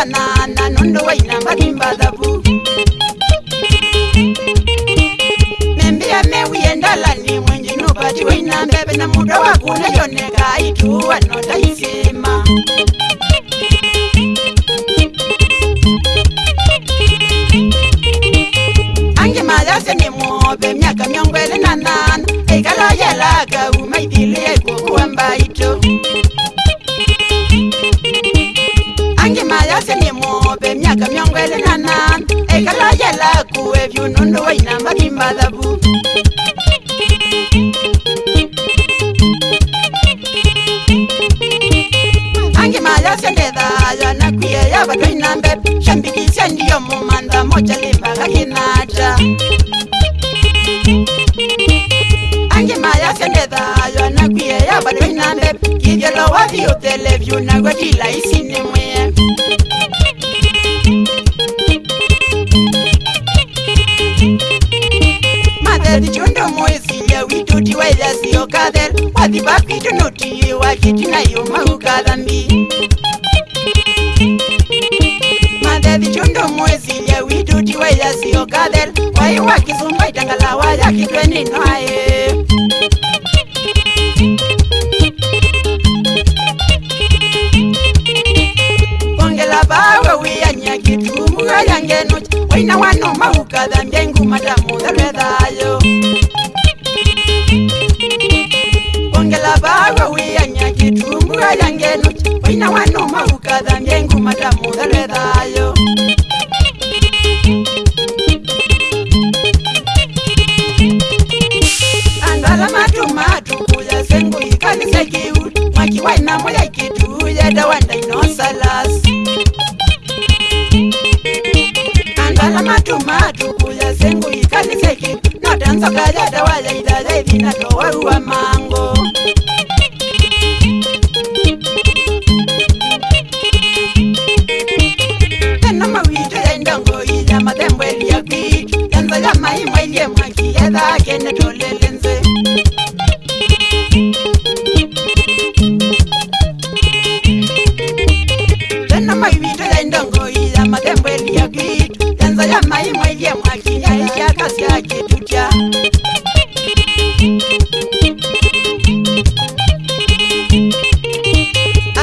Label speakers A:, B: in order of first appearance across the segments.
A: kanana nondo waina mbalimbadhabu membia meuyendalani mwenjinobati waina mbebe na muda wakuna yoneka aituwa notaisema kuvelelana ekalo yela kuwevyunundu wainamba limbalavu angimayosyondeha yana kuyeyavatwainambe shambikisya ndiyo mumanda moja limbaga kinaja angimayosyondeha yana kuyeyavatwainambe kivyalowavyutelevyunagwa kilaisinimwe noti waidasiyo kather wadhibapito noti wachiti nayo maukalambi madhadhi chondomwezi yawituti waidasiyo kather wai wakizumba itangala wayakitwenenwaye bawe wiyanyakitumuayangenoca wainawanoma ukadhambia ngumatamuha kala matumatu kuya sengu ikaniseki nadansa kalada walailalaivi natowaruwa mango enomawito yaindango ila madhembo eliyakwi yanzala maimwailie mwaki yathake netolele nze enomawito yaindango ila ya mai mwenye mwaki ya ya kasi ya kitutia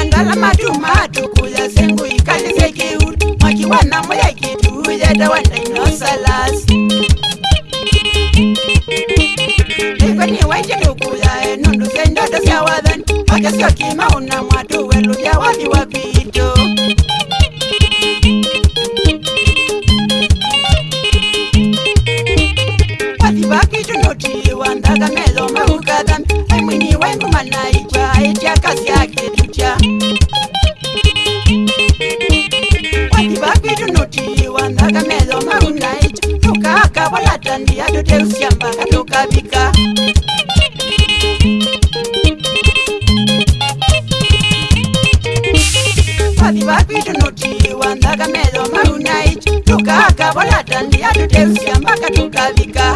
A: Andala matu matu kuya sengu ikali seki uru Mwaki wana mwaya kitu ya dawa na inosalas Ikwe ni waiche kukuya enundu sendoto siya wadhan Wakesio kima unamwatu welu ya wadhi wapi kazi yake dija kwati vakwidunuti wanakamelo marunaita tukaka valata ndiyatoterusiamba katokabika kwati vakwidunuti wanakamelo marunaita tukaka valata ndiyatoterusiamba katokabika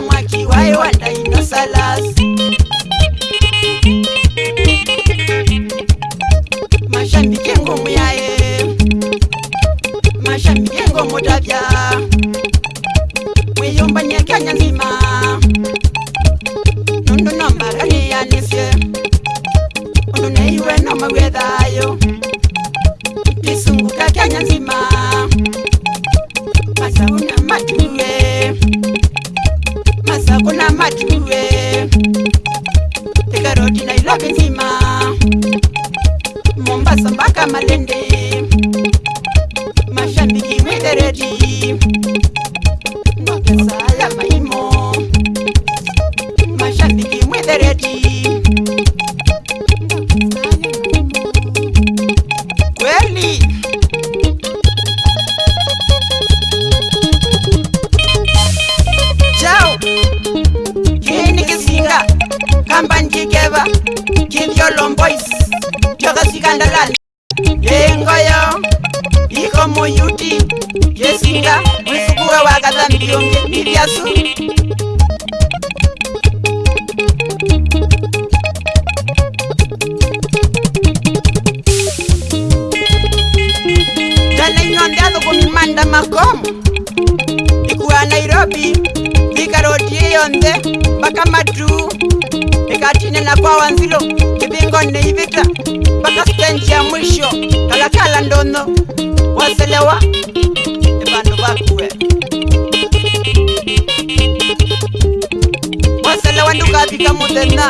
A: mwaki wayo wa dinosalas mashambike ngomu yaye mashambike ngomu davya mwiyumba nyekanya nzima nundunombaganiyanise ununeiwe nomawedhayo isunguka kanya nzima masauna Kambanjikeva, kill your long boys, Jogasikandalan, Yengoya moyuti yesinga mwisukura wakatandiyonge miriasu kanainyondazo kumimanda makomo ikuwa nairobi ikaroti yeyonze mpaka matu ikatine nakwawanzilo ivingo neivita mpaka stenji ya mwisho kalakala ndono waselewa ebantu bakuwe waselewa ndukapi kamudena